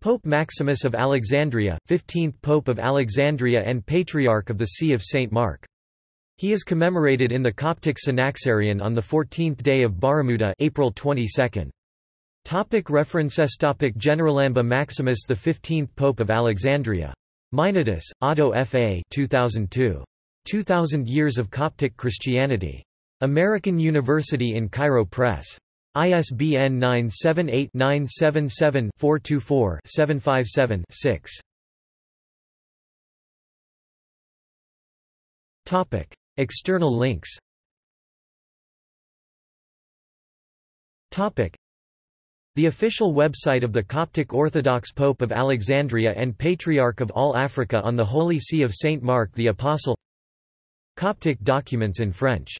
Pope Maximus of Alexandria, 15th Pope of Alexandria and Patriarch of the See of St. Mark. He is commemorated in the Coptic Synaxarion on the 14th day of Baramouda April 22. Topic references Topic Generalamba Maximus the 15th Pope of Alexandria. Meinardus, Otto F. A. 2002. 2000 Years of Coptic Christianity. American University in Cairo Press. ISBN 978-977-424-757-6. Topic. External links Topic. The official website of the Coptic Orthodox Pope of Alexandria and Patriarch of all Africa on the Holy See of Saint Mark the Apostle Coptic documents in French